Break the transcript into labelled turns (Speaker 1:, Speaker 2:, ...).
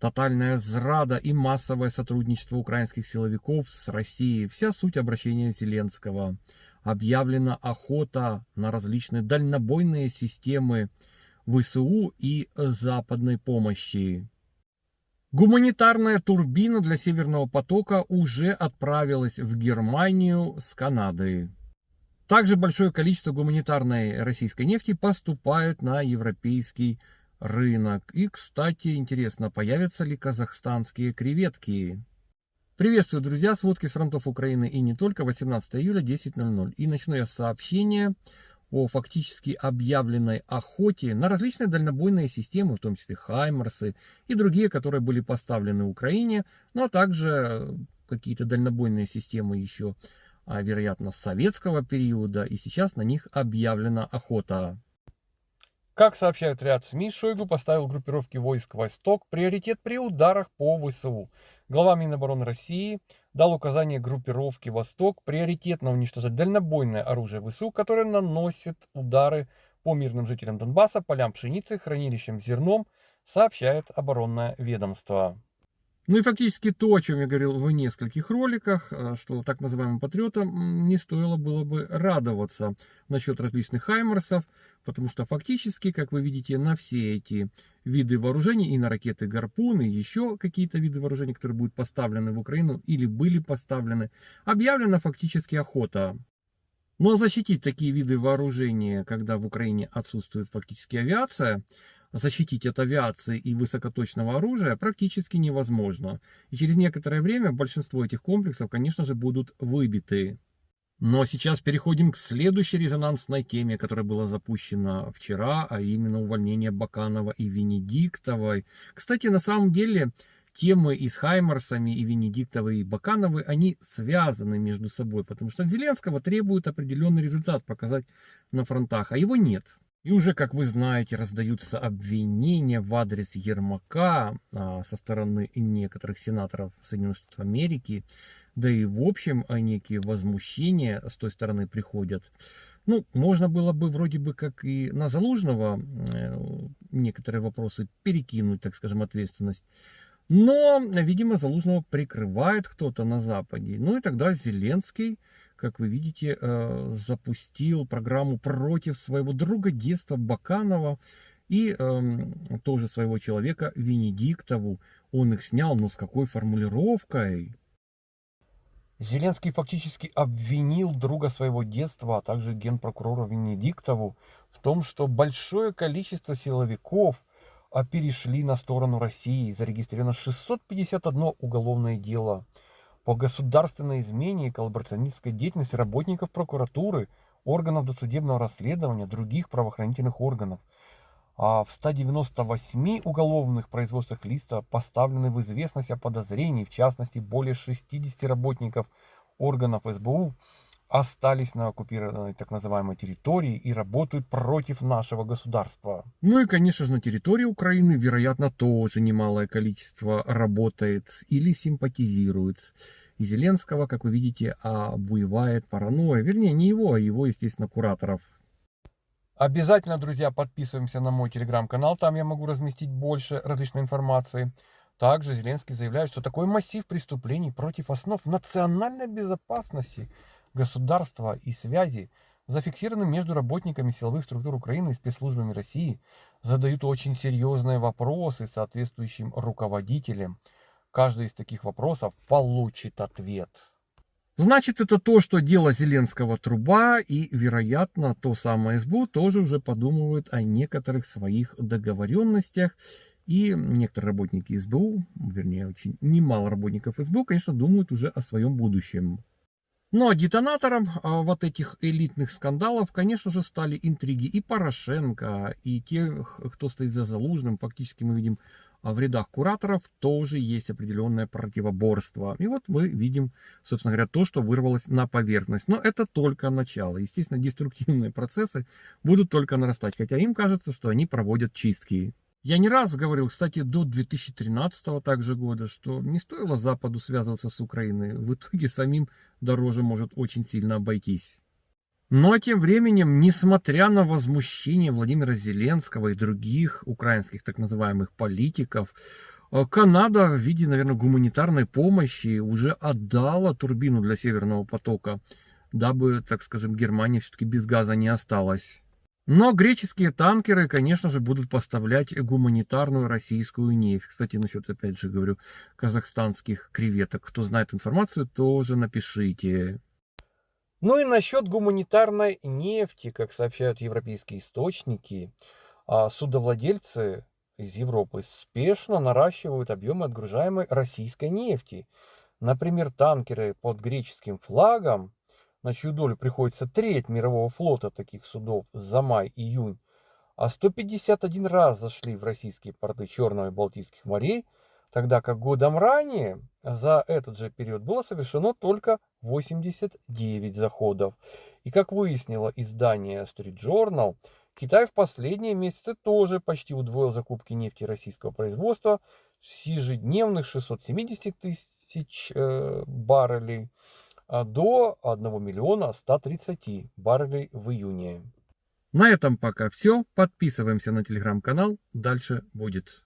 Speaker 1: Тотальная зрада и массовое сотрудничество украинских силовиков с Россией. Вся суть обращения Зеленского. Объявлена охота на различные дальнобойные системы ВСУ и западной помощи. Гуманитарная турбина для Северного потока уже отправилась в Германию с Канады. Также большое количество гуманитарной российской нефти поступает на европейский рынок. И, кстати, интересно, появятся ли казахстанские креветки? Приветствую, друзья, сводки с фронтов Украины и не только, 18 июля, 10.00. И начну я с сообщения о фактически объявленной охоте на различные дальнобойные системы, в том числе Хаймерсы и другие, которые были поставлены Украине, но также какие-то дальнобойные системы еще, а, вероятно, советского периода, и сейчас на них объявлена охота. Как сообщают ряд СМИ, Шойгу поставил группировке войск «Восток» приоритет при ударах по ВСУ. Глава Минобороны России дал указание группировке «Восток» приоритетно уничтожать дальнобойное оружие ВСУ, которое наносит удары по мирным жителям Донбасса, полям пшеницы, хранилищам зерном, сообщает оборонное ведомство. Ну и фактически то, о чем я говорил в нескольких роликах, э, что так называемым патриотам не стоило было бы радоваться насчет различных хаймерсов, потому что фактически, как вы видите, на все эти виды вооружений, и на ракеты Гарпун, и еще какие-то виды вооружений, которые будут поставлены в Украину или были поставлены, объявлена фактически охота. Но защитить такие виды вооружения, когда в Украине отсутствует фактически авиация, защитить от авиации и высокоточного оружия практически невозможно. И через некоторое время большинство этих комплексов, конечно же, будут выбиты. Но сейчас переходим к следующей резонансной теме, которая была запущена вчера, а именно увольнение Баканова и Венедиктовой. Кстати, на самом деле, темы и с Хаймарсами, и Венедиктовой, и Бакановой, они связаны между собой, потому что Зеленского требуют определенный результат показать на фронтах, а его нет. И уже, как вы знаете, раздаются обвинения в адрес Ермака а, со стороны некоторых сенаторов Соединенных Штатов Америки, да и в общем некие возмущения с той стороны приходят. Ну, можно было бы вроде бы как и на Залужного э, некоторые вопросы перекинуть, так скажем, ответственность. Но, видимо, Залужного прикрывает кто-то на Западе. Ну и тогда Зеленский как вы видите, э, запустил программу против своего друга детства Баканова и эм, тоже своего человека Венедиктову. Он их снял, но с какой формулировкой? Зеленский фактически обвинил друга своего детства, а также генпрокурора Венедиктову в том, что большое количество силовиков а, перешли на сторону России. Зарегистрировано 651 уголовное дело по государственной измене и коллаборационистской деятельности работников прокуратуры, органов досудебного расследования, других правоохранительных органов. А в 198 уголовных производствах листа поставлены в известность о подозрении, в частности, более 60 работников органов СБУ остались на оккупированной так называемой территории и работают против нашего государства. Ну и, конечно же, на территории Украины, вероятно, тоже немалое количество работает или симпатизирует. И Зеленского, как вы видите, обуевает паранойя. Вернее, не его, а его, естественно, кураторов. Обязательно, друзья, подписываемся на мой телеграм-канал. Там я могу разместить больше различной информации. Также Зеленский заявляет, что такой массив преступлений против основ национальной безопасности – государства и связи, зафиксированы между работниками силовых структур Украины и спецслужбами России, задают очень серьезные вопросы соответствующим руководителям. Каждый из таких вопросов получит ответ. Значит, это то, что дело Зеленского труба, и, вероятно, то самое СБУ тоже уже подумывает о некоторых своих договоренностях. И некоторые работники СБУ, вернее, очень немало работников СБУ, конечно, думают уже о своем будущем. Но детонатором а, вот этих элитных скандалов, конечно же, стали интриги и Порошенко, и тех, кто стоит за Залужным. Фактически мы видим а, в рядах кураторов тоже есть определенное противоборство. И вот мы видим, собственно говоря, то, что вырвалось на поверхность. Но это только начало. Естественно, деструктивные процессы будут только нарастать, хотя им кажется, что они проводят чистки. Я не раз говорил, кстати, до 2013 также года, что не стоило Западу связываться с Украиной. В итоге самим дороже может очень сильно обойтись. Но тем временем, несмотря на возмущение Владимира Зеленского и других украинских так называемых политиков, А Канада в виде, наверное, гуманитарной помощи уже отдала турбину для Северного потока, дабы, так скажем, Германия все-таки без газа не осталась. Но греческие танкеры, конечно же, будут поставлять гуманитарную российскую нефть. Кстати, насчет, опять же говорю, казахстанских креветок. Кто знает информацию, тоже напишите. Ну и насчет гуманитарной нефти, как сообщают европейские источники, а судовладельцы из Европы спешно наращивают объемы отгружаемой российской нефти. Например, танкеры под греческим флагом, на чью долю приходится треть мирового флота таких судов за май-июнь, а 151 раз зашли в российские порты Черного и Балтийских морей, тогда как годом ранее за этот же период было совершено только 89 заходов. И как выяснило издание Street Journal, Китай в последние месяцы тоже почти удвоил закупки нефти российского производства с ежедневных 670 тысяч э, баррелей а, до 1 миллиона 130 баррелей в июне. На этом пока все. Подписываемся на телеграм-канал. Дальше будет.